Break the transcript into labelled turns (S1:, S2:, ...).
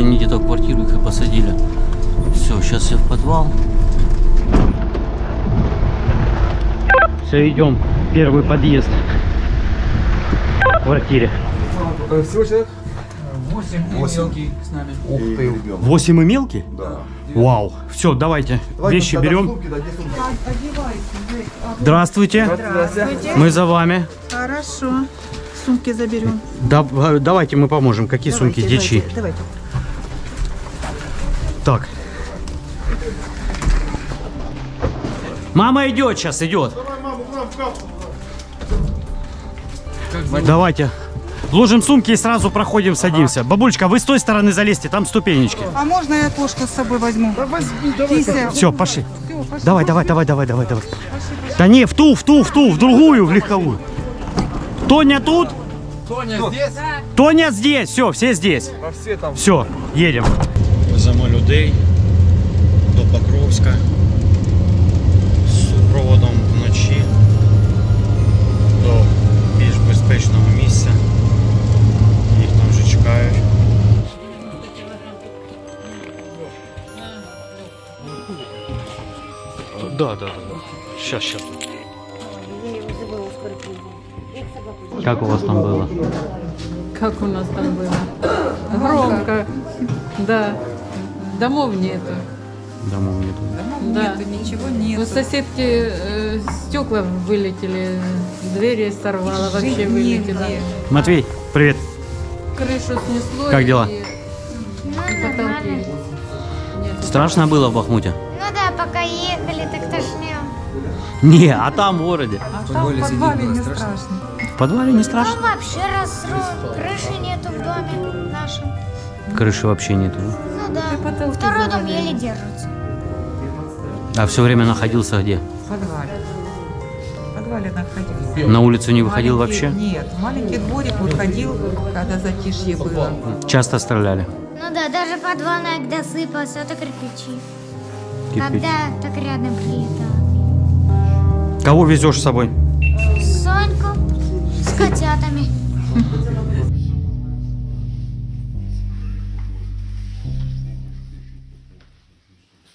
S1: они где-то в квартиру их и посадили. Все, сейчас все в подвал. Все, идем. Первый подъезд в квартире.
S2: Всего человек?
S3: 8 мелкий с нами.
S2: Ух ты.
S1: 8 и мелкий?
S2: Да.
S1: Вау. Все, давайте. Вещи
S2: тогда
S1: берем.
S2: сумки, да, сумки?
S1: Здравствуйте. Мы за вами.
S4: Хорошо. Сумки заберем.
S1: Да, э, давайте мы поможем. Какие сумки? Дичи.
S4: Давайте.
S1: Так. Мама идет сейчас, идет. Давайте. Ложим сумки и сразу проходим, садимся. Бабулечка, вы с той стороны залезьте, там ступенечки.
S4: А можно я кошку с собой возьму? Кися.
S1: Все, пошли. Давай, давай, давай, давай, давай, давай. Да не, в ту, в ту, в ту, в другую, в легковую. Тоня тут?
S3: Тоня здесь?
S1: Тоня здесь. Все, все здесь.
S2: Все там.
S1: Все, їдемо. Веземо людей до Покровська з супроводом вночі до більш безпечного місця. Їх там вже чекають. Да, да, да. Сейчас, сейчас. Как у вас там было?
S5: Как у нас там было? Громко. Да. Домов нету.
S1: Домов нету.
S5: Да.
S4: ничего
S5: У соседки э, стекла вылетели, двери сорвало, вообще вылетело.
S1: Матвей, привет.
S5: Крышу снесло.
S1: Как дела?
S5: и-
S6: Ну.
S1: Страшно было в Бахмуте?
S6: Ну да, пока ехали, так тошнило.
S1: Не, а там в городе.
S4: А там в подвале не страшно.
S1: В подвале не страшно?
S6: Там вообще разру... крыши нету в доме нашем.
S1: Крыши вообще нету. да?
S6: Да,
S5: потолки
S6: второй дом еле держится.
S1: А все время находился где?
S4: В подвале. В подвале находился.
S1: На улицу не выходил
S4: Маленький-
S1: вообще?
S4: Нет, маленький дворик вот ходил, когда затишье было.
S1: Часто стреляли.
S6: Ну да, даже подвальная, когда сыпалась, это кирпичи.
S1: Кирпич.
S6: Когда так рядом прилетало.
S1: Кого везешь с собой?
S6: Соньку с котятами.